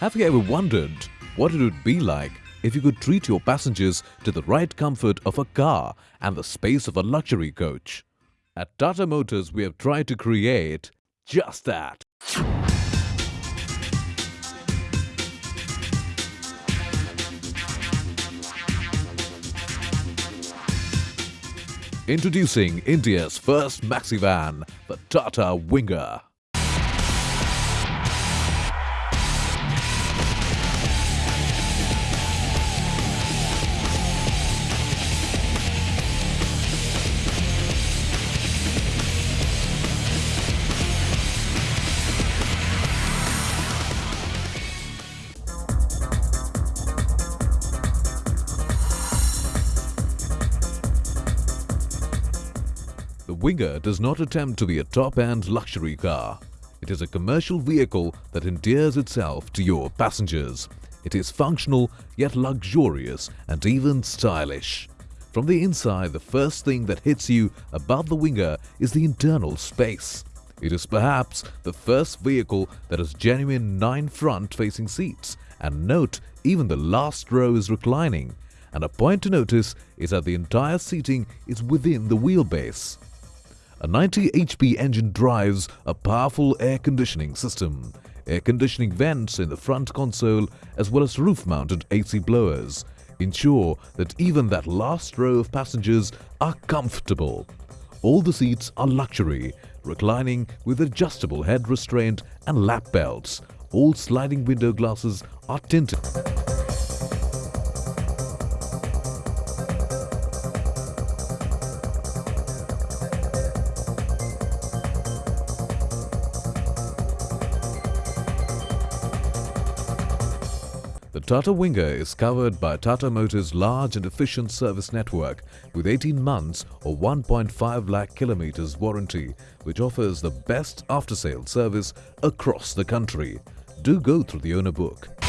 Have you ever wondered what it would be like if you could treat your passengers to the right comfort of a car and the space of a luxury coach? At Tata Motors, we have tried to create just that. Introducing India's first maxi van, the Tata Winger. The Winger does not attempt to be a top-end luxury car. It is a commercial vehicle that endears itself to your passengers. It is functional yet luxurious and even stylish. From the inside, the first thing that hits you about the Winger is the internal space. It is perhaps the first vehicle that has genuine nine front-facing seats and note even the last row is reclining. And a point to notice is that the entire seating is within the wheelbase. A 90 HP engine drives a powerful air conditioning system, air conditioning vents in the front console as well as roof-mounted AC blowers ensure that even that last row of passengers are comfortable. All the seats are luxury, reclining with adjustable head restraint and lap belts. All sliding window glasses are tinted. The Tata Winger is covered by Tata Motors' large and efficient service network with 18 months or 1.5 lakh kilometers warranty, which offers the best after-sales service across the country. Do go through the owner book.